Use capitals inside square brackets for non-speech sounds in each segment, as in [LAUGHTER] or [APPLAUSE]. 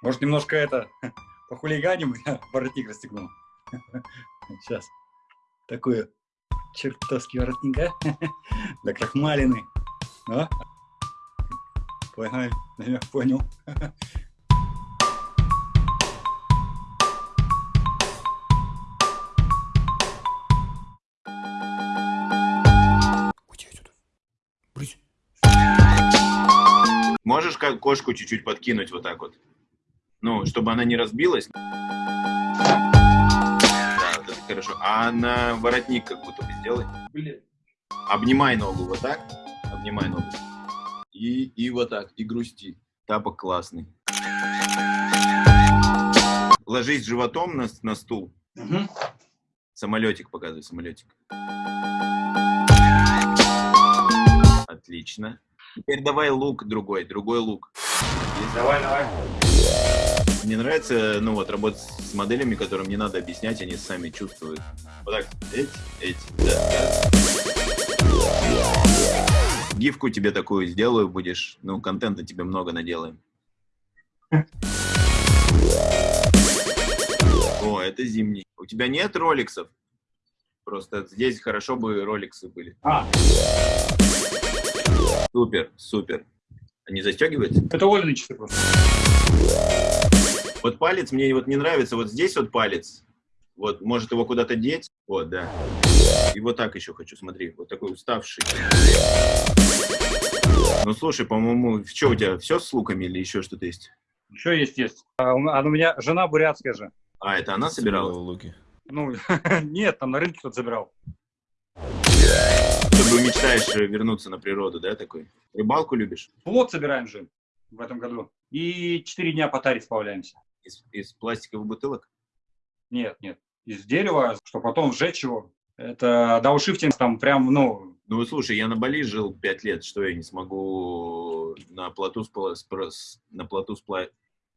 Может, немножко это, [LAUGHS] похулиганим, [LAUGHS] я воротник расстегну. [LAUGHS] Сейчас. Такую чертовский воротник, а? Да крахмалины. А? Понял, я понял. Можешь как кошку чуть-чуть подкинуть вот так вот? Ну, чтобы она не разбилась. Да, вот это хорошо. А на воротник как будто бы сделай. Блин. Обнимай ногу вот так. Обнимай ногу. И, и вот так. И грусти. Тапок классный. Ложись животом на, на стул. Угу. Самолетик показывай, самолетик. Отлично. Теперь давай лук другой, другой лук. Давай, давай. Мне нравится, ну вот, работать с моделями, которым не надо объяснять, они сами чувствуют. Вот так, эти, эти, да. Гифку тебе такую сделаю, будешь, ну, контента тебе много наделаем. О, это зимний. У тебя нет роликсов? Просто здесь хорошо бы роликсы были. А, Супер, супер. Они застегиваются? это часы просто. Вот палец мне вот не нравится, вот здесь вот палец. Вот, может его куда-то деть. Вот, да. И вот так еще хочу, смотри, вот такой уставший. Ну, слушай, по-моему, что у тебя, все с луками или еще что-то есть? Еще есть, есть. А у а у меня жена бурятская же. А, это она собирала? луки. Ну, [LAUGHS] нет, там на рынке кто-то забирал. Ты мечтаешь вернуться на природу, да, такой? Рыбалку любишь? Плод собираем же в этом году. И четыре дня по таре сплавляемся. Из, из пластиковых бутылок? Нет, нет. Из дерева, что потом сжечь его. Это дауншифтинг там прям, ну, Ну, слушай, я на Бали жил пять лет, что я не смогу на плоту, спла- на плоту спла-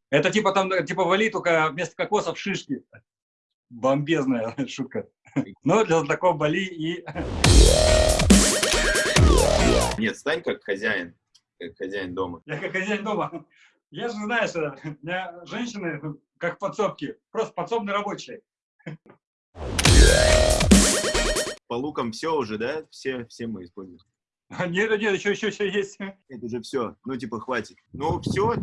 это типа там, типа вали, только вместо кокосов шишки. Бомбезная [LAUGHS] шутка. Но для знакомых Бали и... [LAUGHS] Нет, стань как хозяин, как хозяин дома. Я как хозяин дома. Я же, знаешь, э, у меня женщины ну, как подсобки. Просто подсобные рабочие. По лукам все уже, да? Все, все мы используем. А Нет, нет, еще, еще, еще есть. Это уже все. Ну, типа, хватит. Ну, все.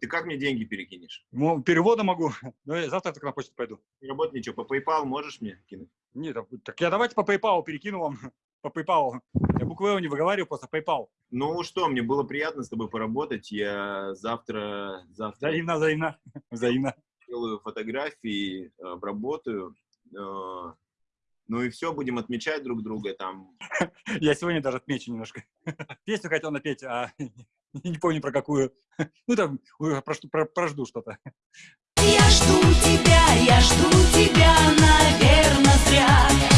ты как мне деньги перекинешь? Ну, перевода могу. [LAUGHS] Ну, я завтра так на почту пойду. Не работает ничего. По PayPal можешь мне кинуть? Нет, так я давайте по PayPal перекину вам. [LAUGHS] По PayPal. Я буквы «О» не выговариваю, просто PayPal. Ну что, мне было приятно с тобой поработать. Я завтра, завтра Взаимно, взаимно. [LAUGHS] Взаимно. сделаю фотографии, обработаю. э, ну и все, будем отмечать друг друга там. [LAUGHS] Я сегодня даже отмечу немножко. [LAUGHS] Песню хотел напеть, а [LAUGHS] не помню про какую. Ну там, прожду что-то. Я жду тебя, я жду тебя, наверное, зря.